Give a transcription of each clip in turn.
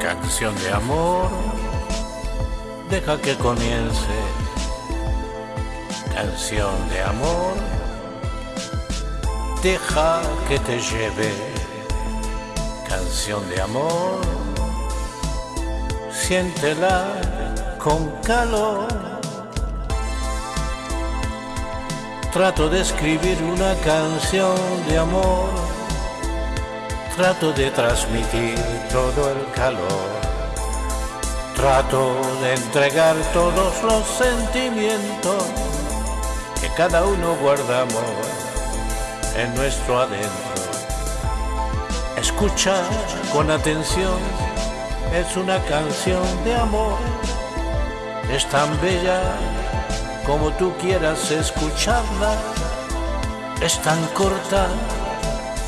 Canción de amor, deja que comience. Canción de amor, deja que te lleve. Canción de amor siéntela con calor. Trato de escribir una canción de amor Trato de transmitir todo el calor. Trato de entregar todos los sentimientos que cada uno guardamos en nuestro adentro. Escucha con atención, es una canción de amor. Es tan bella como tú quieras escucharla. Es tan corta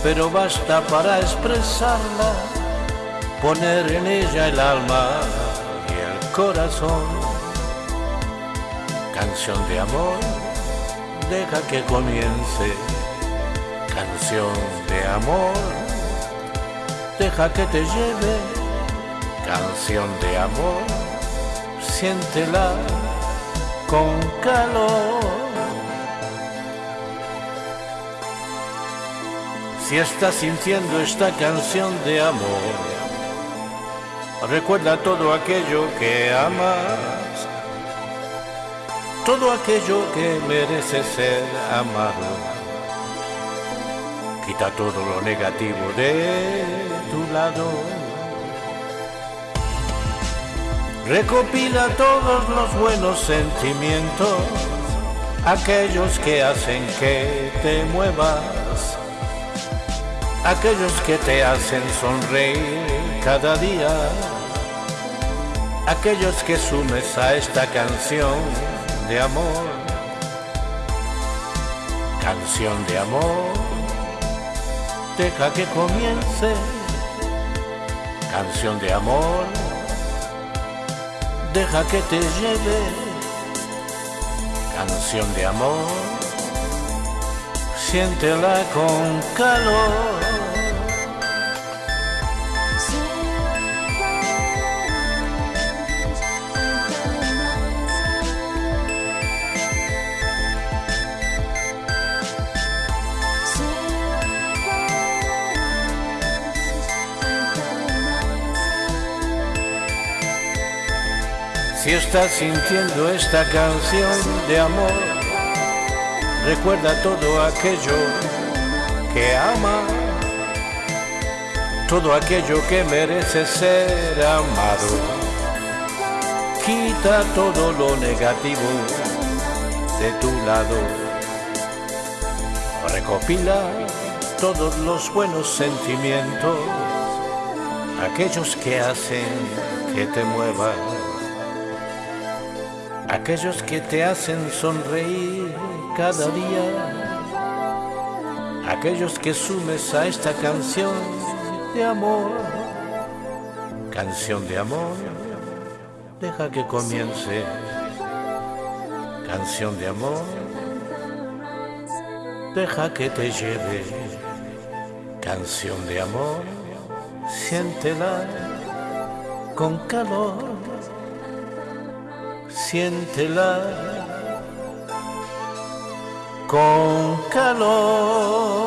pero basta para expresarla, poner en ella el alma y el corazón. Canción de amor, deja que comience. Canción de amor, deja que te lleve. Canción de amor, siéntela con calor. Si estás sintiendo esta canción de amor, recuerda todo aquello que amas, todo aquello que merece ser amado. Quita todo lo negativo de tu lado. Recopila todos los buenos sentimientos, aquellos que hacen que te muevas aquellos que te hacen sonreír cada día, aquellos que sumes a esta canción de amor, canción de amor, deja que comience, canción de amor, deja que te lleve, canción de amor, siéntela con calor. Si estás sintiendo esta canción de amor, recuerda todo aquello que ama, todo aquello que merece ser amado. Quita todo lo negativo de tu lado. Recopila todos los buenos sentimientos, aquellos que hacen que te muevas aquellos que te hacen sonreír cada día, aquellos que sumes a esta canción de amor, canción de amor, deja que comience, canción de amor, deja que te lleve, canción de amor, siéntela con calor siéntela con calor.